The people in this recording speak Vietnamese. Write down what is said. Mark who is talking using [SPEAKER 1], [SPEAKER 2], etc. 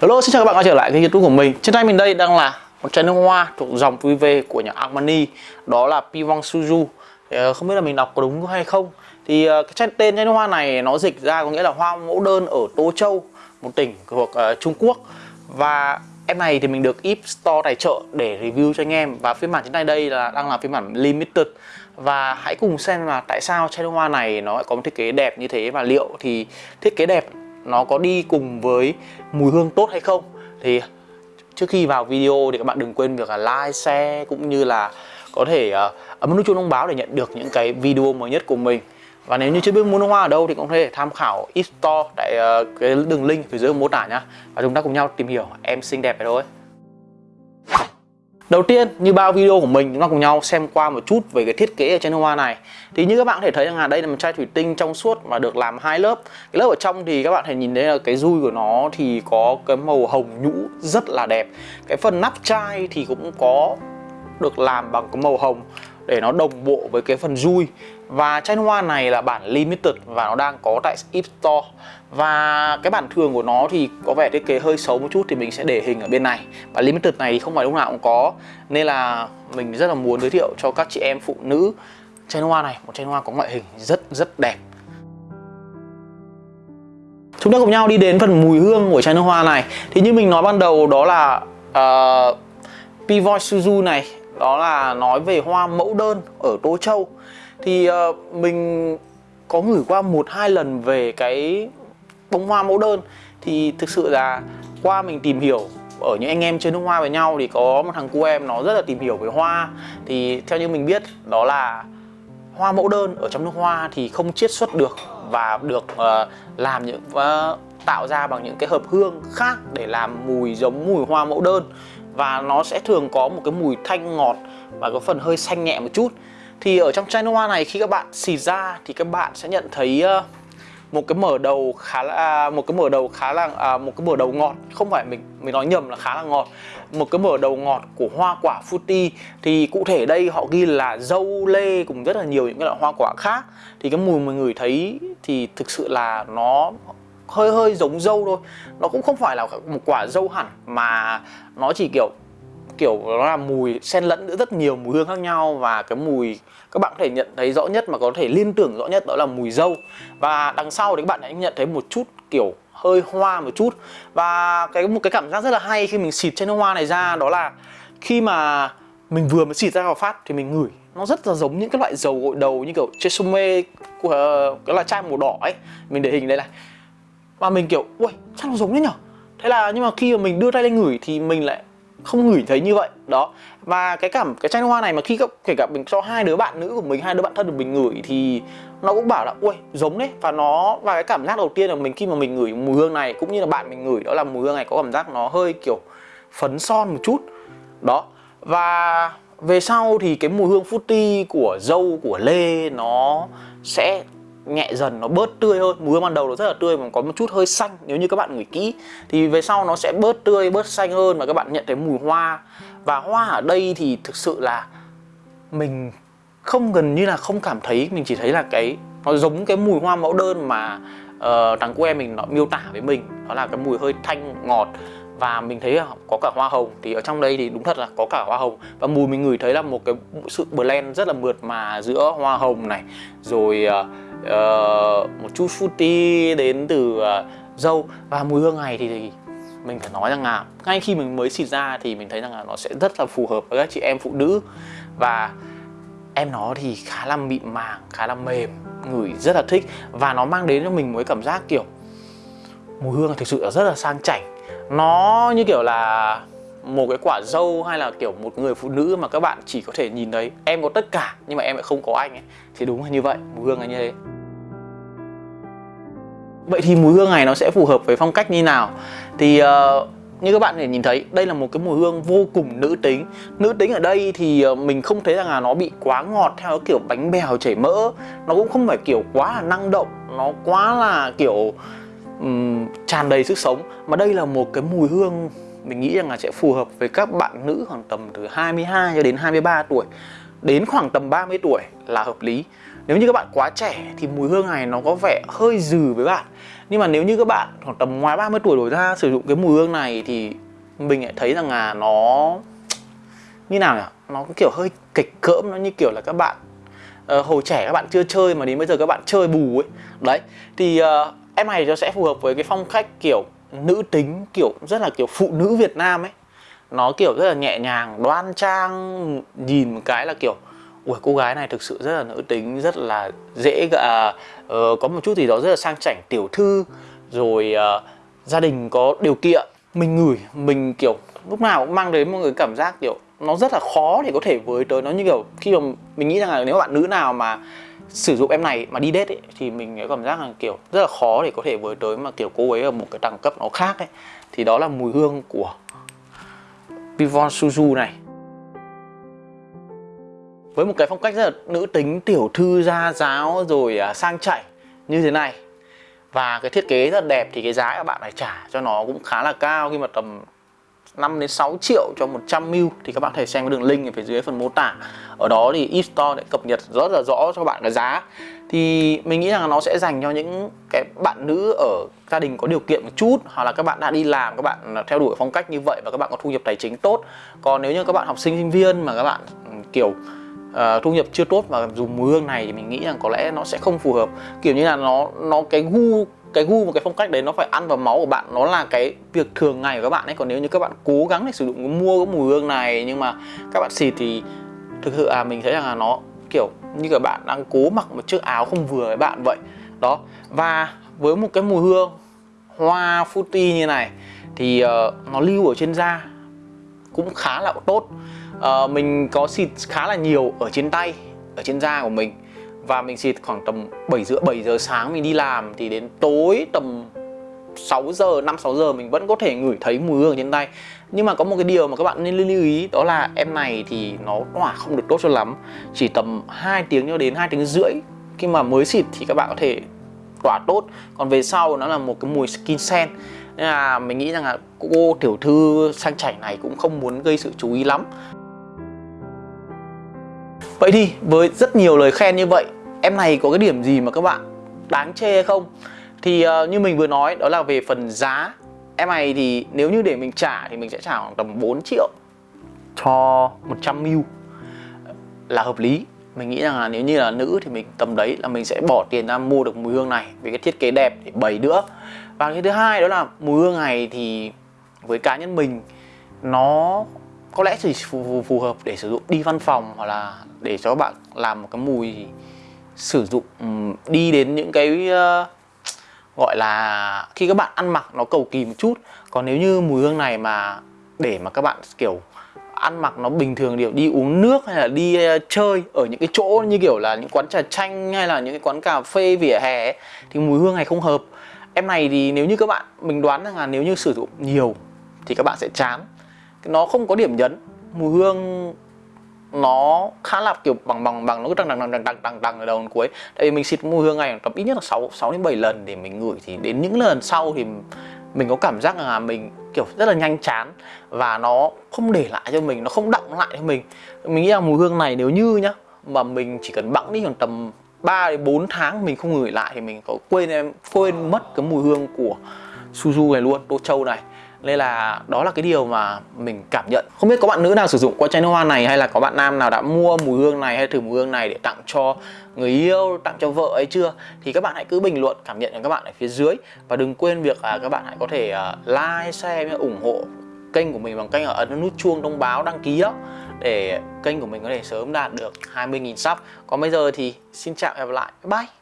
[SPEAKER 1] Hello, xin chào các bạn quay trở lại kênh youtube của mình. Trên tay mình đây đang là một chai nước hoa thuộc dòng VV của nhà Armani Đó là Pivong Suju ờ, Không biết là mình đọc có đúng hay không. Thì ờ, cái chai tên chai nước hoa này nó dịch ra có nghĩa là hoa mẫu đơn ở Tô Châu Một tỉnh thuộc uh, Trung Quốc. Và em này thì mình được Ip Store tài trợ để review cho anh em. Và phiên bản trên tay đây là đang là phiên bản limited. Và hãy cùng xem là tại sao chai nước hoa này nó lại có một thiết kế đẹp như thế. Và liệu thì thiết kế đẹp nó có đi cùng với mùi hương tốt hay không. Thì trước khi vào video thì các bạn đừng quên việc là like, share cũng như là có thể uh, ấn nút chuông thông báo để nhận được những cái video mới nhất của mình. Và nếu như chưa biết mua nước hoa ở đâu thì cũng có thể tham khảo e-store tại uh, cái đường link phía dưới mô tả nhá. Và chúng ta cùng nhau tìm hiểu em xinh đẹp này thôi. Đầu tiên, như bao video của mình chúng ta cùng nhau xem qua một chút về cái thiết kế ở trên hoa này. Thì như các bạn có thể thấy rằng là đây là một chai thủy tinh trong suốt và được làm hai lớp. Cái lớp ở trong thì các bạn thể nhìn thấy là cái dui của nó thì có cái màu hồng nhũ rất là đẹp. Cái phần nắp chai thì cũng có được làm bằng cái màu hồng để nó đồng bộ với cái phần dui và chai hoa này là bản limited và nó đang có tại Ip Store. Và cái bản thường của nó thì có vẻ thiết kế hơi xấu một chút thì mình sẽ để hình ở bên này. Và limited này thì không phải lúc nào cũng có. Nên là mình rất là muốn giới thiệu cho các chị em phụ nữ chai hoa này. Một chai hoa có ngoại hình rất rất đẹp. Chúng ta cùng nhau đi đến phần mùi hương của chai nước hoa này. Thì như mình nói ban đầu đó là ờ, uh, Pivoy Suzu này đó là nói về hoa mẫu đơn ở Tô Châu. Thì uh, mình có gửi qua một hai lần về cái bông hoa mẫu đơn. Thì thực sự là qua mình tìm hiểu ở những anh em chơi nước hoa với nhau thì có một thằng cu em nó rất là tìm hiểu về hoa. Thì theo như mình biết đó là hoa mẫu đơn ở trong nước hoa thì không chiết xuất được và được uh, làm những uh, tạo ra bằng những cái hợp hương khác để làm mùi giống mùi hoa mẫu đơn và nó sẽ thường có một cái mùi thanh ngọt và có phần hơi xanh nhẹ một chút. Thì ở trong chai nước hoa này khi các bạn xịt ra thì các bạn sẽ nhận thấy ờ, một cái mở đầu khá là à, một cái mở đầu khá là à, một cái mở đầu ngọt. Không phải mình mình nói nhầm là khá là ngọt. Một cái mở đầu ngọt của hoa quả fruity. Thì cụ thể đây họ ghi là dâu lê cùng rất là nhiều những cái loại hoa quả khác. Thì cái mùi mình ngửi thấy thì thực sự là nó hơi hơi giống dâu thôi. Nó cũng không phải là một quả dâu hẳn mà nó chỉ kiểu kiểu nó là mùi xen lẫn giữa rất nhiều mùi hương khác nhau và cái mùi, các bạn có thể nhận thấy rõ nhất mà có thể liên tưởng rõ nhất đó là mùi dâu. Và đằng sau thì các bạn hãy nhận thấy một chút kiểu hơi hoa một chút. Và cái, một cái cảm giác rất là hay khi mình xịt trên hoa này ra đó là khi mà mình vừa mới xịt ra vào phát thì mình ngửi, nó rất là giống những cái loại dầu gội đầu như kiểu Chesume của ờ, cái là chai màu đỏ ấy. Mình để hình đây này và mình kiểu ui sao nó giống thế nhở? Thế là nhưng mà khi mà mình đưa tay lên ngửi thì mình lại không ngửi thấy như vậy. Đó. Và cái cảm, cái chai hoa này mà khi các, kể cả mình cho hai đứa bạn nữ của mình, hai đứa bạn thân của mình ngửi thì nó cũng bảo là ui giống đấy. Và nó, và cái cảm giác đầu tiên là mình, khi mà mình ngửi mùi hương này cũng như là bạn mình ngửi đó là mùi hương này có cảm giác nó hơi kiểu phấn son một chút. Đó. Và về sau thì cái mùi hương fruity của dâu, của lê nó sẽ nhẹ dần nó bớt tươi hơn. Mùi ban đầu nó rất là tươi mà có một chút hơi xanh nếu như các bạn ngửi kỹ. Thì về sau nó sẽ bớt tươi bớt xanh hơn và các bạn nhận thấy mùi hoa. Và hoa ở đây thì thực sự là mình không gần như là không cảm thấy. Mình chỉ thấy là cái nó giống cái mùi hoa mẫu đơn mà uh, thằng cô em mình nó miêu tả với mình. Đó là cái mùi hơi thanh ngọt và mình thấy à, có cả hoa hồng. Thì ở trong đây thì đúng thật là có cả hoa hồng. Và mùi mình ngửi thấy là một cái sự blend rất là mượt mà giữa hoa hồng này rồi uh, một chút fruity đến từ à, uh, dâu và mùi hương này thì, thì mình phải nói rằng là ngay khi mình mới xịt ra thì mình thấy rằng là nó sẽ rất là phù hợp với các chị em phụ nữ. Và em nó thì khá là mịn màng khá là mềm ngửi rất là thích. Và nó mang đến cho mình một cái cảm giác kiểu mùi hương thực sự là rất là sang chảnh nó như kiểu là một cái quả dâu hay là kiểu một người phụ nữ mà các bạn chỉ có thể nhìn thấy. Em có tất cả nhưng mà em lại không có anh ấy. Thì đúng là như vậy mùi hương là như thế. Vậy thì mùi hương này nó sẽ phù hợp với phong cách như nào? Thì uh, như các bạn thể nhìn thấy đây là một cái mùi hương vô cùng nữ tính. Nữ tính ở đây thì ờ, mình không thấy rằng là nó bị quá ngọt theo kiểu bánh bèo chảy mỡ. Nó cũng không phải kiểu quá là năng động nó quá là kiểu um, tràn đầy sức sống. Mà đây là một cái mùi hương mình nghĩ rằng là sẽ phù hợp với các bạn nữ khoảng tầm từ 22 cho đến 23 tuổi. Đến khoảng tầm 30 tuổi là hợp lý. Nếu như các bạn quá trẻ thì mùi hương này nó có vẻ hơi dừ với bạn. Nhưng mà nếu như các bạn khoảng tầm ngoài 30 tuổi đổi ra sử dụng cái mùi hương này thì mình lại thấy rằng là nó như nào nhỉ? Nó kiểu hơi kịch cỡm nó như kiểu là các bạn uh, hồi trẻ các bạn chưa chơi mà đến bây giờ các bạn chơi bù ấy. Đấy thì uh, em này nó sẽ phù hợp với cái phong cách kiểu nữ tính kiểu rất là kiểu phụ nữ Việt Nam ấy. Nó kiểu rất là nhẹ nhàng đoan trang nhìn một cái là kiểu ui cô gái này thực sự rất là nữ tính rất là dễ à, uh, có một chút gì đó rất là sang chảnh tiểu thư rồi uh, gia đình có điều kiện. Mình ngửi mình kiểu lúc nào cũng mang đến một cái cảm giác kiểu nó rất là khó để có thể với tới. Nó như kiểu khi mà mình nghĩ rằng là nếu bạn nữ nào mà sử dụng em này mà đi date ấy, thì mình cảm giác là kiểu rất là khó để có thể với tới mà kiểu cô ấy ở một cái đẳng cấp nó khác ấy. Thì đó là mùi hương của Pivon Suzu này. Với một cái phong cách rất là nữ tính tiểu thư gia giáo rồi à, sang chảnh như thế này. Và cái thiết kế rất là đẹp thì cái giá các bạn phải trả cho nó cũng khá là cao khi mà tầm 5 đến 6 triệu cho 100 ml thì các bạn có thể xem cái đường link ở phía dưới phần mô tả. Ở đó thì eStore đã cập nhật rất là rõ cho các bạn cái giá. Thì mình nghĩ rằng nó sẽ dành cho những cái bạn nữ ở gia đình có điều kiện một chút hoặc là các bạn đã đi làm các bạn theo đuổi phong cách như vậy và các bạn có thu nhập tài chính tốt. Còn nếu như các bạn học sinh sinh viên mà các bạn ừ, kiểu uh, thu nhập chưa tốt và dùng mùi hương này thì mình nghĩ rằng có lẽ nó sẽ không phù hợp kiểu như là nó nó cái gu cái gu và cái phong cách đấy nó phải ăn vào máu của bạn nó là cái việc thường ngày của các bạn ấy. Còn nếu như các bạn cố gắng để sử dụng mua cái mùi hương này nhưng mà các bạn xịt thì thực sự à mình thấy rằng là nó kiểu như các bạn đang cố mặc một chiếc áo không vừa với bạn vậy. Đó. Và với một cái mùi hương hoa fruity như này thì uh, nó lưu ở trên da cũng khá là tốt. Uh, mình có xịt khá là nhiều ở trên tay ở trên da của mình và mình xịt khoảng tầm 7 rưỡi 7 giờ sáng mình đi làm, thì đến tối tầm 6 giờ 5 6 giờ mình vẫn có thể ngửi thấy mùi hương trên tay. Nhưng mà có một cái điều mà các bạn nên lưu ý, đó là em này thì nó tỏa không được tốt cho lắm. Chỉ tầm 2 tiếng cho đến 2 tiếng rưỡi khi mà mới xịt thì các bạn có thể tỏa tốt. Còn về sau, nó là một cái mùi skin scent. Nên là mình nghĩ rằng là cô tiểu thư sang chảy này cũng không muốn gây sự chú ý lắm. Vậy thì, với rất nhiều lời khen như vậy em này có cái điểm gì mà các bạn đáng chê hay không? Thì uh, như mình vừa nói đó là về phần giá. Em này thì nếu như để mình trả thì mình sẽ trả khoảng tầm 4 triệu cho 100 mil. Là hợp lý. Mình nghĩ rằng là nếu như là nữ thì mình tầm đấy là mình sẽ bỏ tiền ra mua được mùi hương này vì cái thiết kế đẹp để bày nữa và cái thứ hai đó là mùi hương này thì với cá nhân mình nó có lẽ chỉ phù, phù hợp để sử dụng đi văn phòng hoặc là để cho các bạn làm một cái mùi sử dụng ừ, đi đến những cái ờ, gọi là khi các bạn ăn mặc nó cầu kỳ một chút. Còn nếu như mùi hương này mà để mà các bạn kiểu ăn mặc nó bình thường điều đi uống nước hay là đi ờ, chơi ở những cái chỗ như kiểu là những quán trà chanh hay là những cái quán cà phê vỉa hè ấy, thì mùi hương này không hợp. Em này thì nếu như các bạn mình đoán rằng là nếu như sử dụng nhiều thì các bạn sẽ chán. Nó không có điểm nhấn mùi hương nó khá là kiểu bằng bằng bằng nó cứ đằng đằng đằng đằng đằng đằng ở đầu đến cuối. Tại vì mình xịt mùi hương này tầm ít nhất là 6 6 đến 7 lần để mình ngửi thì đến những lần sau thì mình có cảm giác là mình kiểu rất là nhanh chán và nó không để lại cho mình nó không đọng lại cho mình. Mình nghĩ là mùi hương này nếu như nhá mà mình chỉ cần bẵng đi khoảng tầm 3 đến 4 tháng mình không ngửi lại thì mình có quên em quên mất cái mùi hương của Suzu này luôn, Tô Châu này nên là đó là cái điều mà mình cảm nhận. Không biết có bạn nữ nào sử dụng qua chai nước hoa này Hay là có bạn nam nào đã mua mùi hương này Hay thử mùi hương này để tặng cho người yêu Tặng cho vợ ấy chưa? Thì các bạn hãy cứ bình luận cảm nhận của các bạn ở phía dưới. Và đừng quên việc là các bạn hãy có thể ờ, like, share, ủng hộ kênh của mình bằng cách ấn nút chuông thông báo đăng ký đó để kênh của mình có thể sớm đạt được 20.000 sub. Còn bây giờ thì xin chào và hẹn gặp lại. Bye!